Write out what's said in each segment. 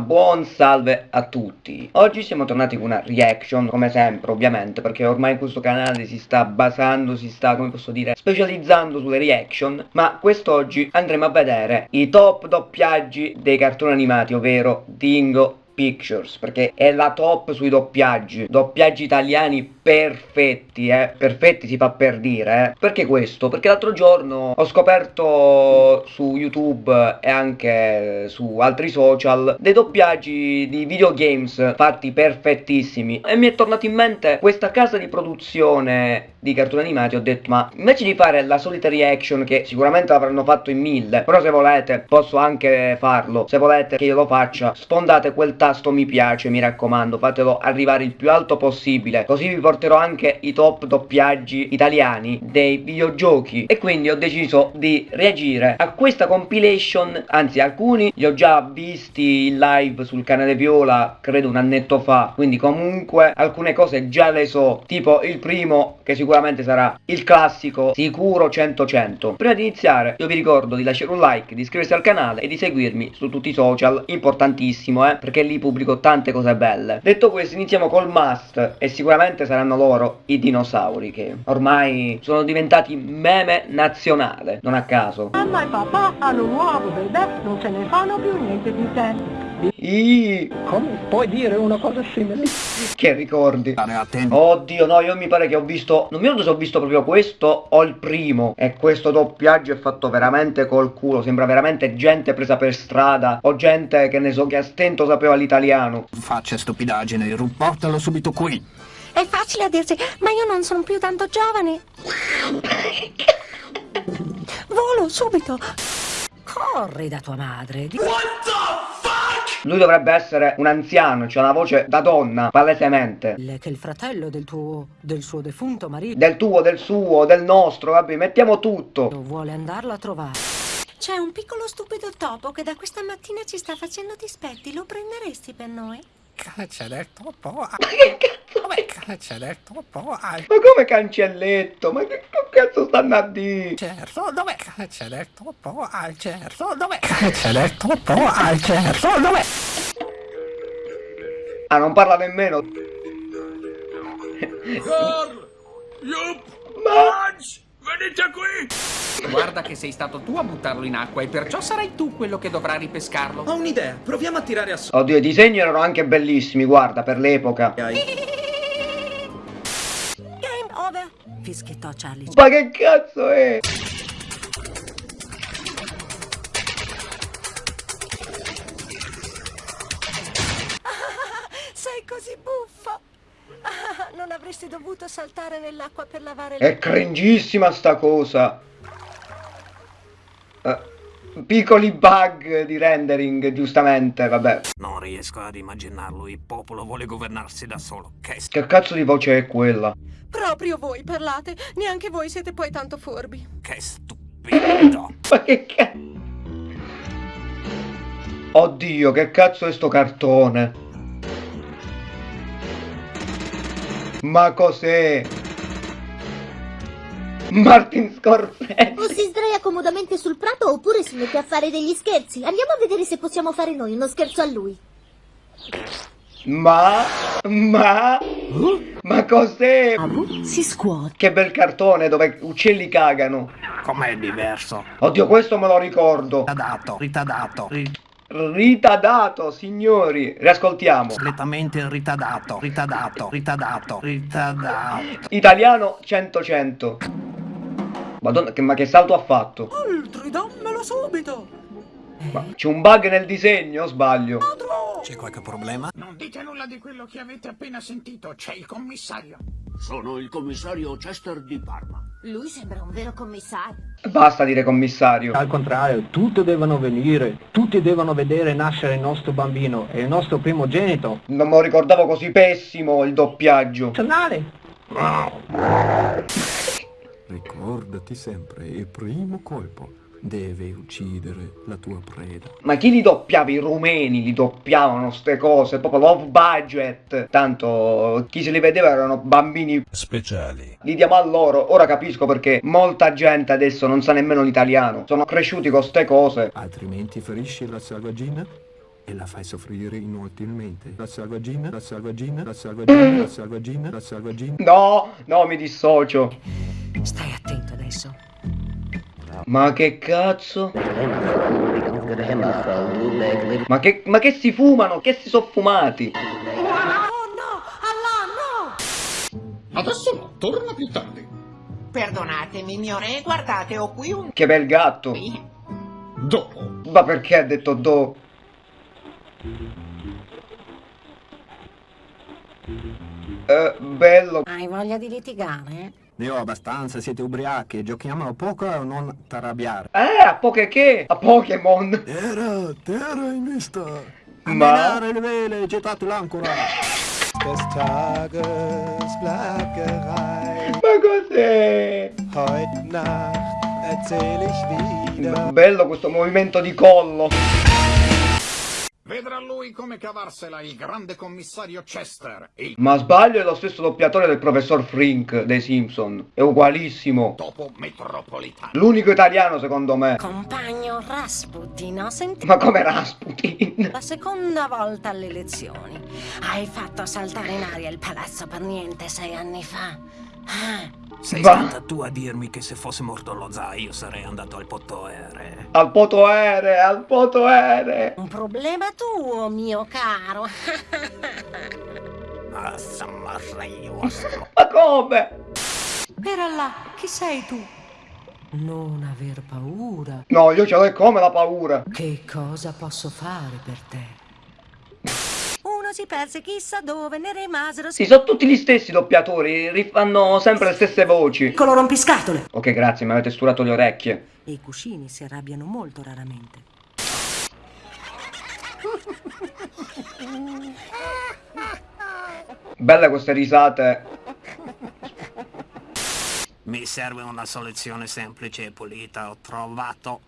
Buon salve a tutti. Oggi siamo tornati con una reaction Come sempre ovviamente Perché ormai questo canale si sta basando Si sta come posso dire Specializzando sulle reaction Ma quest'oggi andremo a vedere I top doppiaggi dei cartoni animati Ovvero Dingo Pictures perché è la top sui doppiaggi. Doppiaggi italiani perfetti eh. Perfetti si fa per dire eh. Perché questo? Perché l'altro giorno ho scoperto su youtube e anche su altri social dei doppiaggi di videogames fatti perfettissimi. E mi è tornato in mente questa casa di produzione di cartoni animati. Ho detto ma invece di fare la solita reaction che sicuramente l'avranno fatto in mille però se volete posso anche farlo. Se volete che io lo faccia sfondate quel tasto mi piace mi raccomando fatelo arrivare il più alto possibile così vi porterò anche i top doppiaggi italiani dei videogiochi e quindi ho deciso di reagire a questa compilation anzi alcuni li ho già visti in live sul canale Viola credo un annetto fa quindi comunque alcune cose già le so tipo il primo che sicuramente sarà il classico sicuro 100-100. Prima di iniziare io vi ricordo di lasciare un like, di iscriversi al canale e di seguirmi su tutti i social, importantissimo eh, perché lì pubblico tante cose belle. Detto questo iniziamo col must e sicuramente saranno loro i dinosauri che ormai sono diventati meme nazionale, non a caso. Mamma e papà hanno un nuovo bebè, non se ne fanno più niente di te. I... Come puoi dire una cosa simile? Che ricordi? Oddio, no, io mi pare che ho visto... Non mi ricordo se ho visto proprio questo o il primo. E questo doppiaggio è fatto veramente col culo. Sembra veramente gente presa per strada. O gente che ne so che a stento sapeva l'italiano. Faccia stupidaggine, portalo subito qui. È facile a dirsi, ma io non sono più tanto giovane. Volo subito. Corri da tua madre. What the lui dovrebbe essere un anziano, cioè una voce da donna, palesemente. Che è il fratello del tuo, del suo defunto marito. Del tuo, del suo, del nostro, vabbè, mettiamo tutto. Vuole andarla a trovare. C'è un piccolo stupido topo che da questa mattina ci sta facendo dispetti, lo prenderesti per noi? Cancelletto un po'. Ma che cazzo? Come cancelletto un po'? Ma come cancelletto? Ma che cazzo stanno a dire? Certo, dov'è cancelletto un po' al certo? Dov'è cancelletto un po' al certo? Dov'è? Ah, non parla nemmeno. Carl! Yup! Ma... Venite qui! Guarda che sei stato tu a buttarlo in acqua e perciò sarai tu quello che dovrà ripescarlo. Ho un'idea, proviamo a tirare a sopra. Oddio, i disegni erano anche bellissimi, guarda, per l'epoca. Fischiettò Charlie. Ma che cazzo è? sei così buffo. non avresti dovuto saltare nell'acqua per lavare le... È cringissima sta cosa. Uh, piccoli bug di rendering, giustamente, vabbè. Non riesco ad immaginarlo, il popolo vuole governarsi da solo. Che, che cazzo di voce è quella? Proprio voi parlate, neanche voi siete poi tanto furbi. Che stupido. Ma che cazzo? Oddio, che cazzo è sto cartone? Ma cos'è? Martin Scorsese O si sdraia comodamente sul prato oppure si mette a fare degli scherzi Andiamo a vedere se possiamo fare noi uno scherzo a lui Ma... Ma... Ma cos'è? Si scuote Che bel cartone dove uccelli cagano Com'è diverso? Oddio questo me lo ricordo Ritadato, ritadato Ritadato, signori. Riascoltiamo. Completamente ritadato, ritadato, ritadato, ritadato. Italiano 100-100. Madonna, che, ma che salto ha fatto? Altri, dammelo subito. C'è un bug nel disegno o sbaglio? C'è qualche problema? Non dite nulla di quello che avete appena sentito, c'è il commissario. Sono il commissario Chester di Parma. Lui sembra un vero commissario. Basta dire commissario. Al contrario, tutti devono venire, tutti devono vedere nascere il nostro bambino, è il nostro primogenito. Non me lo ricordavo così pessimo il doppiaggio. Canale. Ricordati sempre, il primo colpo deve uccidere la tua preda. Ma chi li doppiava? I rumeni li doppiavano ste cose, proprio love budget. Tanto chi se li vedeva erano bambini speciali. Li diamo a loro, ora capisco perché molta gente adesso non sa nemmeno l'italiano. Sono cresciuti con ste cose. Altrimenti ferisci la salvagina? E la fai soffrire inutilmente. La salvagina, la salvagina, la salvagina, la salvagina, la salvagina. No, no, mi dissocio. Stai attento adesso. Ma che cazzo? Ma che, ma che si fumano? Che si sono fumati? Adesso no, torna più tardi. Perdonatemi, mio re, guardate, ho qui un... Che bel gatto. Dopo. Ma perché ha detto do? Eh, bello. Hai voglia di litigare? Ne ho abbastanza, siete ubriachi, giochiamo a poker o non t'arrabbiare. Eh, a poche che? A Pokémon. Terra, terra in vista. Ma... le vele, gettate l'ancora. Des Tages bleibt gereimt. Ma cos'è? Heute Nacht erzähl ich wieder. Bello questo movimento di collo. Vedrà lui come cavarsela il grande commissario Chester, il Ma sbaglio è lo stesso doppiatore del professor Frink dei Simpson. È ugualissimo. topo metropolitano. L'unico italiano secondo me. Compagno Rasputin, ho sentito Ma come Rasputin? la seconda volta alle elezioni. Hai fatto saltare in aria il palazzo per niente sei anni fa. Ah, Sei Va. stata tu a dirmi che se fosse morto lo zai io sarei andato al potere. Al potere, al potere. un problema tuo, mio caro. Ma io. Ma come? Per Allah, chi sei tu? Non aver paura. No, io ce l'ho come la paura. Che cosa posso fare per te? Si perse chissà dove, ne rimasero Sì, sono tutti gli stessi doppiatori, rifanno sempre le stesse voci. Piccolo rompiscatole. Ok, grazie, mi avete sturato le orecchie. E i cuscini si arrabbiano molto raramente. Belle queste risate. Mi serve una soluzione semplice e pulita. Ho trovato.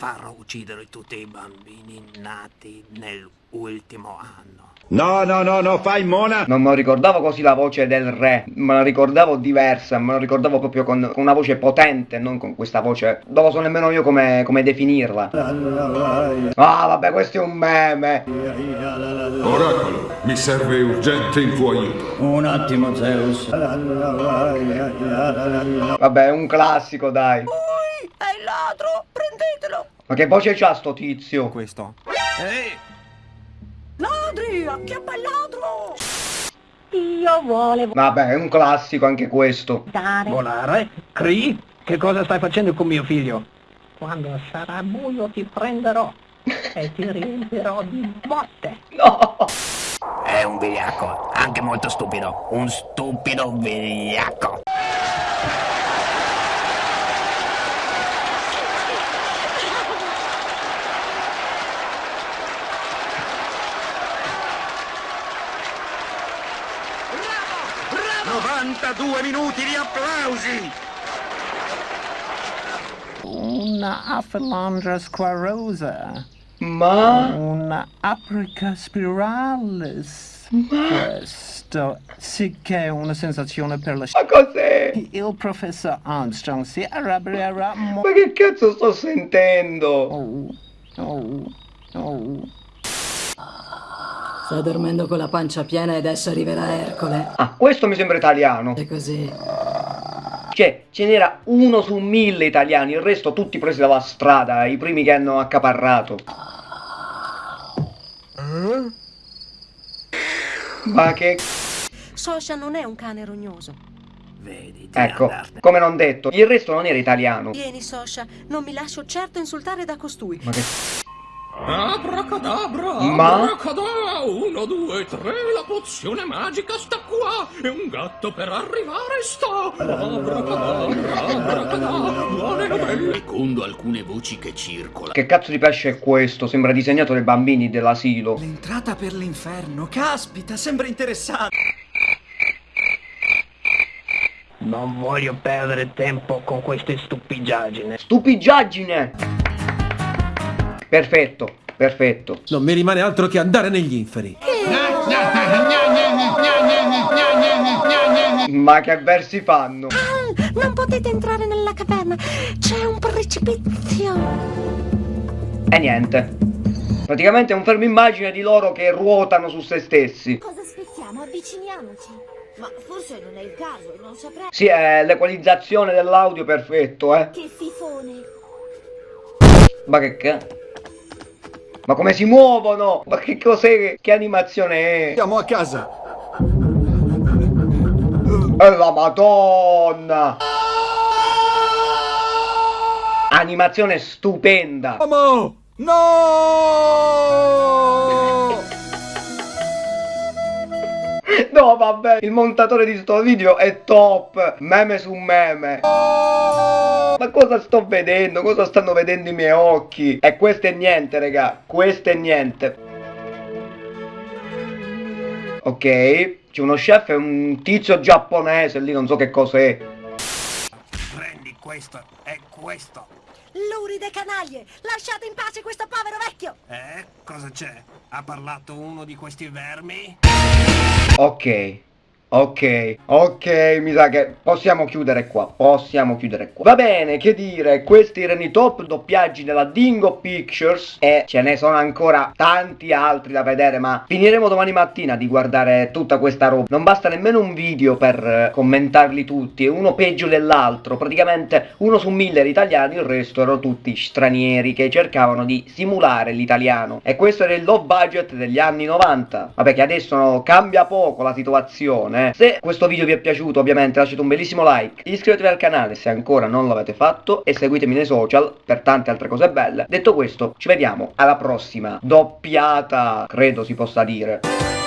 Farò uccidere tutti i bambini nati nell'ultimo anno. No, no, no, no, fai mona. Non me lo ricordavo così la voce del re, me la ricordavo diversa, me la ricordavo proprio con, con una voce potente, non con questa voce. Non lo so nemmeno io come, come definirla. Ah, vabbè, questo è un meme. Oracolo, mi serve urgente il tuo aiuto. Un attimo, Zeus. Vabbè, è un classico, dai. È il ladro, prendetelo! Ma che voce c'ha sto tizio? Questo. Ehi! Ladri, acchiappa il ladro! Io volevo Vabbè, è un classico anche questo. dare Volare? Cree? Che cosa stai facendo con mio figlio? Quando sarà buio ti prenderò e ti riempirò di botte. No! È un vigliacco, anche molto stupido. Un stupido vigliacco. Una Aphelandra squarosa. Ma... Una Aprica spiralis. Questo sì che è una sensazione per la Ma cos'è? Il professor Armstrong si arrabbierà Ma che cazzo sto sentendo? Oh, oh, oh. Sta dormendo con la pancia piena e adesso arriverà Ercole. Ah, questo mi sembra italiano. E così. Cioè, ce n'era uno su mille italiani, il resto tutti presi dalla strada, i primi che hanno accaparrato. Ma che... Sosha non è un cane rognoso. Vedi, Ecco, andartene. come non detto, il resto non era italiano. Vieni, Sosha, non mi lascio certo insultare da costui. Ma che... Abracadabra, Ma- abracadabra, uno, due, tre, la pozione magica sta qua, e un gatto per arrivare sta. Abracadabra, abracadabra, buone novelle. Secondo alcune voci che circolano, Che cazzo di pesce è questo? Sembra disegnato dai bambini dell'asilo. L'entrata per l'inferno, caspita, sembra interessante. Non voglio perdere tempo con queste stupidaggini. Stupigiaggine! Perfetto, perfetto. Non mi rimane altro che andare negli inferi. Ma che versi fanno? Non potete entrare nella caverna, c'è un precipizio. E niente. Praticamente è un fermo immagine di loro che ruotano su se stessi. Cosa aspettiamo? Avviciniamoci. Ma forse non è il caso, non saprei. Sì, è l'equalizzazione dell'audio perfetto, eh. Che fifone. Ma che ca... Ma come si muovono? Ma che cos'è? Che animazione è? Siamo a casa. E la madonna! Animazione stupenda! Uomo! No! No vabbè, il montatore di sto video è top! Meme su meme! Ma cosa sto vedendo? Cosa stanno vedendo i miei occhi? E questo è niente, raga. Questo è niente. Ok, c'è uno chef e un tizio giapponese lì, non so che cos'è. Prendi questo e questo. Luride canaglie! Lasciate in pace questo povero vecchio! Eh, cosa c'è? Ha parlato uno di questi vermi? Ok. Ok, ok, mi sa che possiamo chiudere qua, possiamo chiudere qua. Va bene, che dire, questi erano i top doppiaggi della Dingo Pictures e ce ne sono ancora tanti altri da vedere, ma finiremo domani mattina di guardare tutta questa roba. Non basta nemmeno un video per eh, commentarli tutti, uno peggio dell'altro, praticamente uno su mille era italiano, il resto erano tutti stranieri che cercavano di simulare l'italiano. E questo era il low budget degli anni 90. Vabbè che adesso cambia poco la situazione, eh. Se questo video vi è piaciuto ovviamente lasciate un bellissimo like, iscrivetevi al canale se ancora non l'avete fatto e seguitemi nei social per tante altre cose belle. Detto questo, ci vediamo alla prossima doppiata, credo si possa dire.